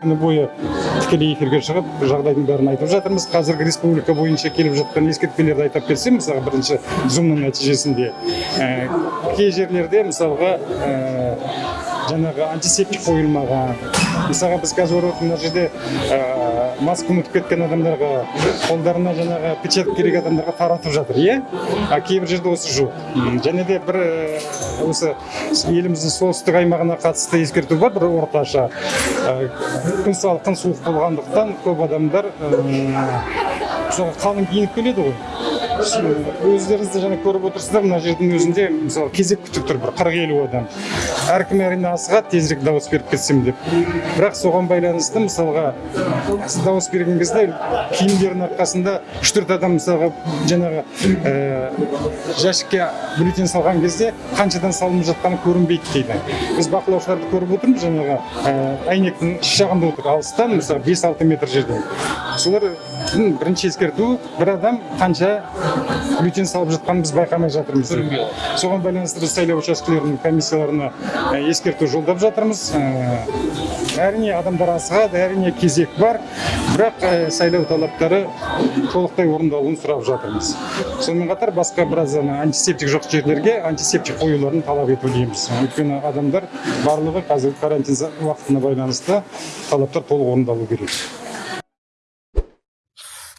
күні бойы тікелей эфирге шығып жағдайдың бәрін айтып жатырмыз. Қазіргі республика бойынша келіп жатқан ескертпелерді айтып берсем мысалға бірінші зумның нәтижесінде кей жерлерде мысалға жаңағы антисептик қойылмаған мысалға біз қазір көріп мына жерде ә, маска ұмытып кеткен адамдарға қолдарына жаңағы печатка керек адамдарға таратып жатыр иә? А кейбір жерде осы жоқ. Және де бір осы еліміздің солтүстік аймағына қатысты ескерту бар бір орташа. Күн салқын суық болғандықтан көп адамдар ә, қалың киініп келеді ғой. Өздеріңіз де жаңа көріп отырсыздар мына жердің өзінде мысалы кезек күтіп тұр бір қырық елу адам. Әркім әрине асығады тезірек дауыс беріп кетсем деп. Бірақ соған байланысты мысалға дауыс берген кезде киімдерінің арқасында үш төрт адам мысалға жаңағы ә, жәшікке бюллетень салған кезде қаншадан салынып жатқаны көрінбейді дейді. Біз бақылаушыларды көріп отырмыз жаңағы ә, әйнектің іш жағында отыр. Алыстан мысалы бес алты метр жерден. Солар бірінші ескерту бір адам қанша бюллетень салып жатқанын біз байқамай жатырмыз соған байланысты біз сайлау учаскелерінің комиссияларына ескерту жолдап жатырмыз. Әрине адамдар асығады әрине кезек бар. Бірақ сайлау талаптары толықтай орындалуын сұрап жатырмыз. Сонымен қатар басқа біраз антисептик жоқ жерлерге антисептик қоюларын талап етудеміз өйткені адамдар барлығы қазір карантин уақытына байланысты талаптар толық орындалу керек.